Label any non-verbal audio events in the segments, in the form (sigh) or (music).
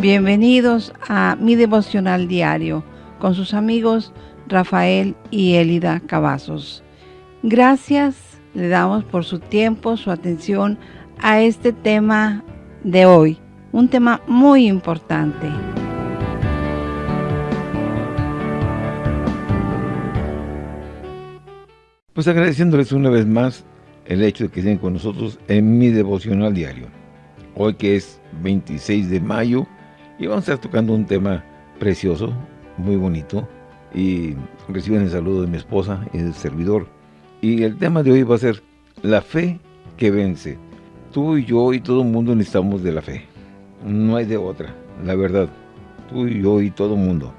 Bienvenidos a mi devocional diario con sus amigos Rafael y Elida Cavazos. Gracias le damos por su tiempo, su atención a este tema de hoy, un tema muy importante. Pues agradeciéndoles una vez más el hecho de que estén con nosotros en mi devocional diario. Hoy que es 26 de mayo y vamos a estar tocando un tema precioso, muy bonito. Y reciben el saludo de mi esposa y del servidor. Y el tema de hoy va a ser la fe que vence. Tú y yo y todo el mundo necesitamos de la fe. No hay de otra, la verdad. Tú y yo y todo el mundo.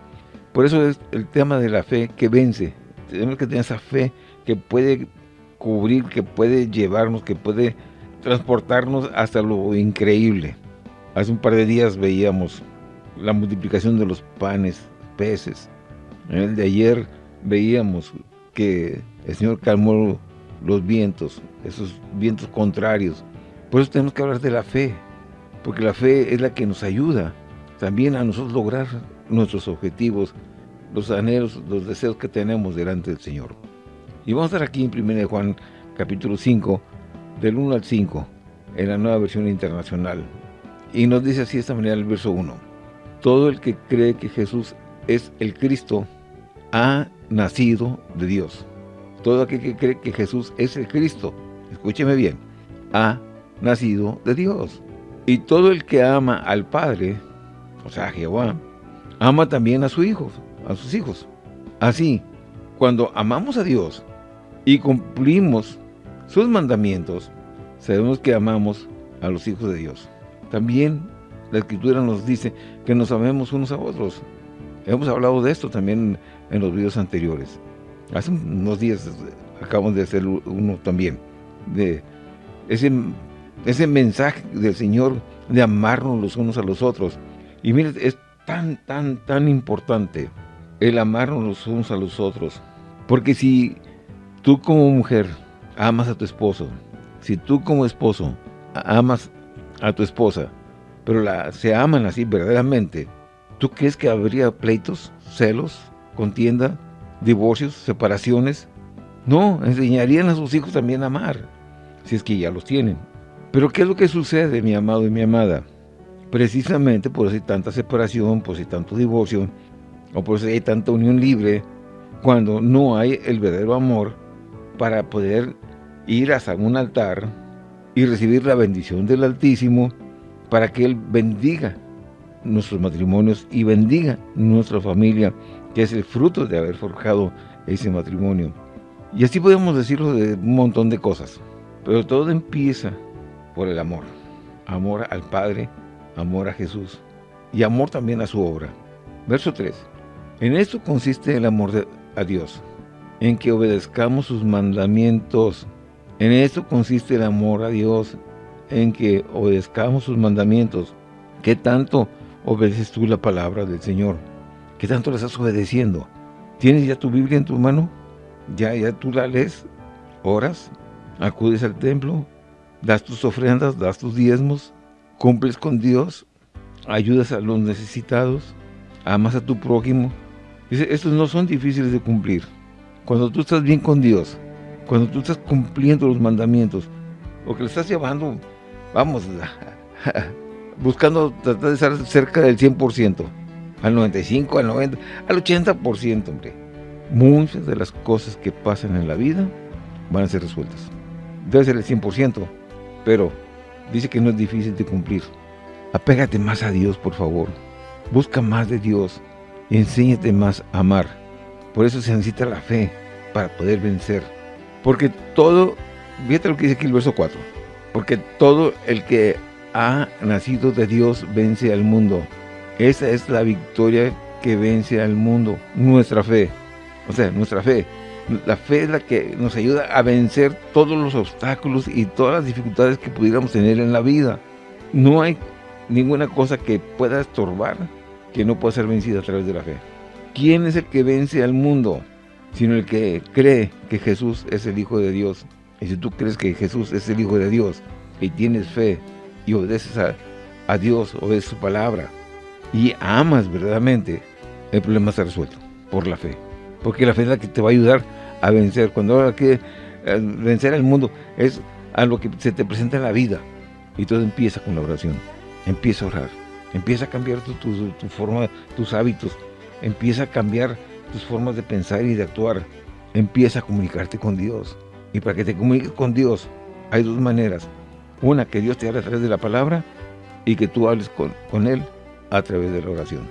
Por eso es el tema de la fe que vence. Tenemos que tener esa fe que puede cubrir, que puede llevarnos, que puede transportarnos hasta lo increíble. Hace un par de días veíamos la multiplicación de los panes, peces. En el de ayer veíamos que el Señor calmó los vientos, esos vientos contrarios. Por eso tenemos que hablar de la fe, porque la fe es la que nos ayuda también a nosotros lograr nuestros objetivos, los anhelos, los deseos que tenemos delante del Señor. Y vamos a estar aquí en 1 Juan capítulo 5, del 1 al 5, en la nueva versión internacional. Y nos dice así de esta manera el verso 1. Todo el que cree que Jesús es el Cristo, ha nacido de Dios. Todo aquel que cree que Jesús es el Cristo, escúcheme bien, ha nacido de Dios. Y todo el que ama al Padre, o sea, Jehová, ama también a sus hijos, a sus hijos. Así, cuando amamos a Dios y cumplimos sus mandamientos, sabemos que amamos a los hijos de Dios. También la Escritura nos dice que nos amemos unos a otros. Hemos hablado de esto también en los videos anteriores. Hace unos días acabamos de hacer uno también, de ese, ese mensaje del Señor de amarnos los unos a los otros. Y mire, es tan, tan, tan importante el amarnos los unos a los otros. Porque si tú como mujer amas a tu esposo, si tú como esposo amas a tu esposa, pero se aman así verdaderamente, ¿tú crees que habría pleitos, celos, contienda, divorcios, separaciones? No, enseñarían a sus hijos también a amar, si es que ya los tienen. Pero ¿qué es lo que sucede, mi amado y mi amada? Precisamente por eso hay tanta separación, por eso hay tanto divorcio, o por eso hay tanta unión libre, cuando no hay el verdadero amor para poder ir hasta un altar y recibir la bendición del Altísimo para que Él bendiga nuestros matrimonios y bendiga nuestra familia, que es el fruto de haber forjado ese matrimonio. Y así podemos decirlo de un montón de cosas, pero todo empieza por el amor. Amor al Padre, amor a Jesús y amor también a su obra. Verso 3. En esto consiste el amor a Dios, en que obedezcamos sus mandamientos. En esto consiste el amor a Dios, en que obedezcamos sus mandamientos. ¿Qué tanto obedeces tú la palabra del Señor? ¿Qué tanto la estás obedeciendo? ¿Tienes ya tu Biblia en tu mano? ¿Ya, ya tú la lees? ¿Oras? ¿Acudes al templo? ¿Das tus ofrendas? ¿Das tus diezmos? ¿Cumples con Dios? ¿Ayudas a los necesitados? ¿Amas a tu prójimo? Dice, estos no son difíciles de cumplir. Cuando tú estás bien con Dios, cuando tú estás cumpliendo los mandamientos, o que le estás llevando vamos, (laughs) buscando tratar de estar cerca del 100%, al 95, al 90, al 80%, hombre. Muchas de las cosas que pasan en la vida van a ser resueltas. Debe ser el 100%, pero dice que no es difícil de cumplir. Apégate más a Dios, por favor. Busca más de Dios enséñate más a amar. Por eso se necesita la fe para poder vencer. Porque todo, fíjate lo que dice aquí el verso 4 porque todo el que ha nacido de Dios vence al mundo. Esa es la victoria que vence al mundo, nuestra fe. O sea, nuestra fe. La fe es la que nos ayuda a vencer todos los obstáculos y todas las dificultades que pudiéramos tener en la vida. No hay ninguna cosa que pueda estorbar que no pueda ser vencida a través de la fe. ¿Quién es el que vence al mundo? Sino el que cree que Jesús es el Hijo de Dios. Y si tú crees que Jesús es el Hijo de Dios y tienes fe y obedeces a, Dios, obedeces su palabra, y amas verdaderamente, el problema está resuelto por la fe. Porque la fe es la que te va a ayudar a vencer. Cuando habla que eh, vencer al mundo es a lo que se te presenta en la vida. Y todo empieza con la oración. Empieza a orar. Empieza a cambiar tu, tu forma, tus hábitos. Empieza a cambiar tus formas de pensar y de actuar. Empieza a comunicarte con Dios. Y para que te comuniques con Dios, hay dos maneras. Una, que Dios te hable a través de la palabra y que tú hables con, con Él a través de la oración.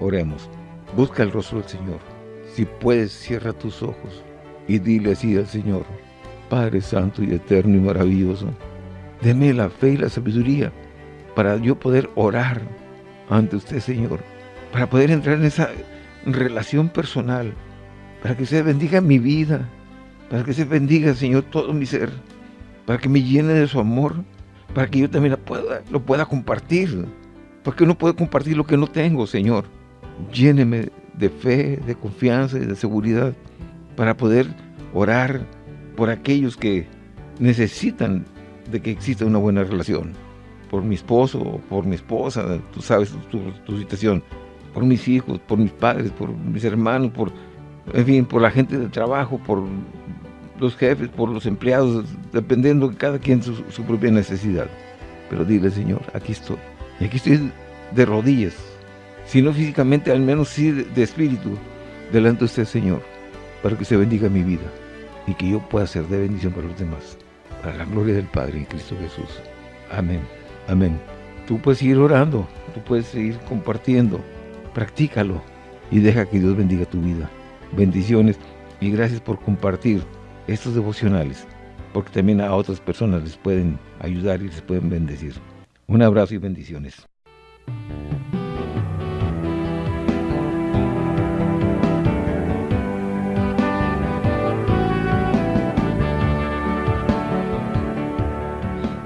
Oremos. Busca el rostro del Señor. Si puedes, cierra tus ojos y dile así al Señor, Padre Santo y Eterno y Maravilloso, deme la fe y la sabiduría para yo poder orar ante usted, Señor, para poder entrar en esa relación personal, para que usted bendiga mi vida, para que se bendiga, Señor, todo mi ser, para que me llene de su amor, para que yo también lo pueda compartir, porque no puedo compartir lo que no tengo, Señor. Lléneme de fe, de confianza y de seguridad para poder orar por aquellos que necesitan de que exista una buena relación. Por mi esposo, por mi esposa, tú sabes tu situación. Por mis hijos, por mis padres, por mis hermanos, por en fin, por la gente del trabajo, por los jefes, por los empleados, dependiendo de cada quien su, propia necesidad. Pero dile, Señor, aquí estoy. Y aquí estoy de rodillas, si no físicamente, al menos sí de, espíritu, delante de usted, Señor, para que se bendiga mi vida y que yo pueda ser de bendición para los demás, para la gloria del Padre en Cristo Jesús. Amén. Amén. Tú puedes seguir orando, tú puedes seguir compartiendo, practícalo y deja que Dios bendiga tu vida bendiciones y gracias por compartir estos devocionales, porque también a otras personas les pueden ayudar y les pueden bendecir. Un abrazo y bendiciones.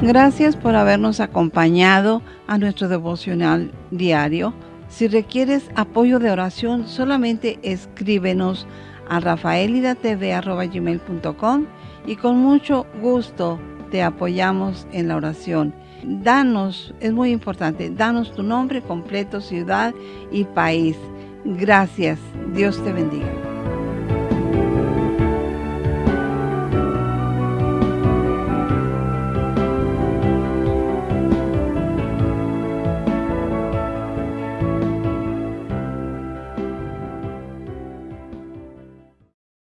Gracias por habernos acompañado a nuestro devocional diario si requieres apoyo de oración, solamente escríbenos a rafaelidatv.com y con mucho gusto te apoyamos en la oración. Danos, es muy importante, danos tu nombre completo, ciudad y país. Gracias. Dios te bendiga.